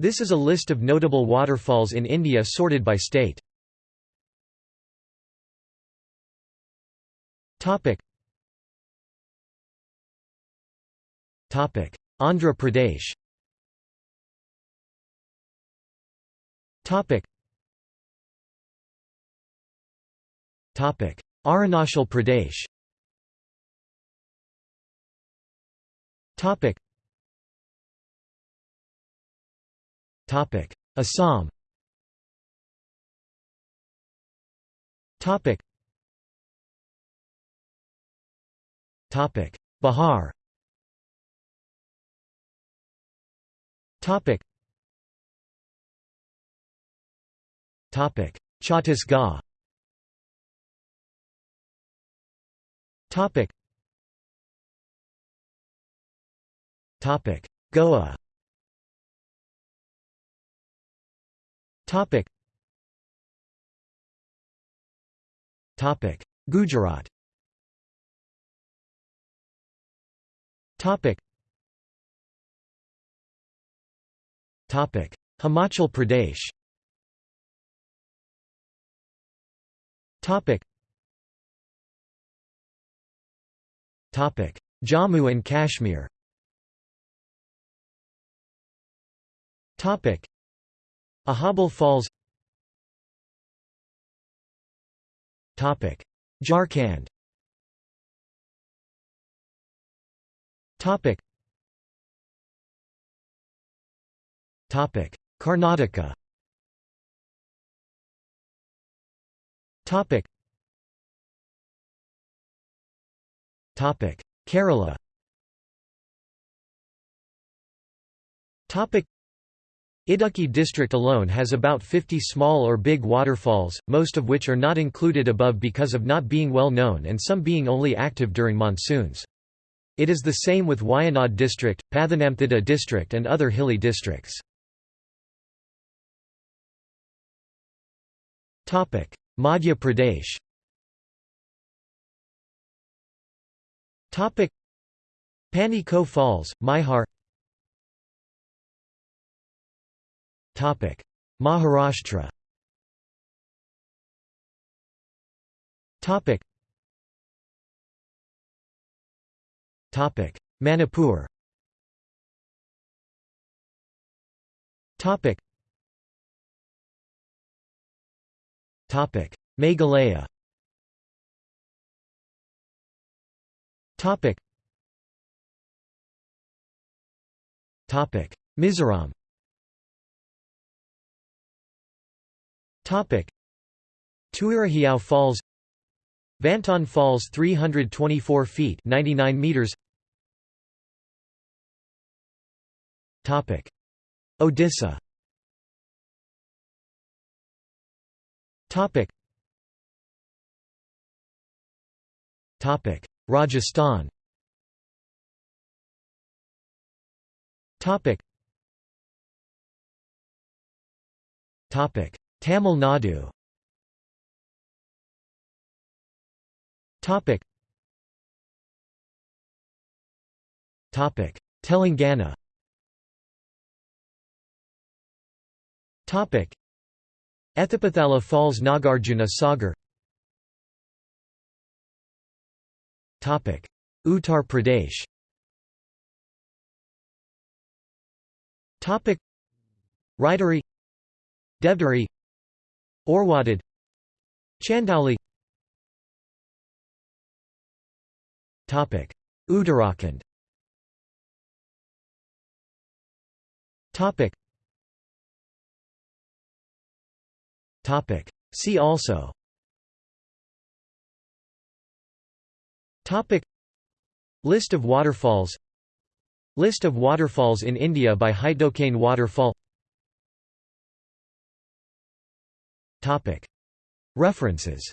This is a list of notable waterfalls in India sorted by state. Topic. Andhra Pradesh. Topic. Topic. Arunachal Pradesh. Topic Assam. Topic. Topic. Bihar. Topic. Topic. Chhattisgarh. Topic. Topic. Goa Topic. Topic. Gujarat. Topic. Topic. Himachal Pradesh. Topic. Topic. Jammu and Kashmir. Topic Aharbal Falls Topic. Jharkhand Topic. Topic. Karnataka Topic. Topic. Kerala Topic Idukki district alone has about 50 small or big waterfalls, most of which are not included above because of not being well known and some being only active during monsoons. It is the same with Wayanad district, Pathanamthitta district and other hilly districts. Madhya Pradesh Pani Ko Falls, Maihar Maharashtra. Manipur. Meghalaya. Mizoram. Topic: Tuirihiau Falls, Vantawng Falls 324 feet 99 meters. Topic: Odisha. Topic: Topic: Rajasthan. Topic: Topic: Tamil Nadu. Topic. Topic. Telangana. Topic. Ethipothala Falls Nagarjuna Sagar. Topic. Uttar Pradesh. Topic. Rajdari Devdari Orwadad Chandauli Topic Uttarakhand. See also. Topic List of waterfalls. List of waterfalls in India by Haitokane waterfall References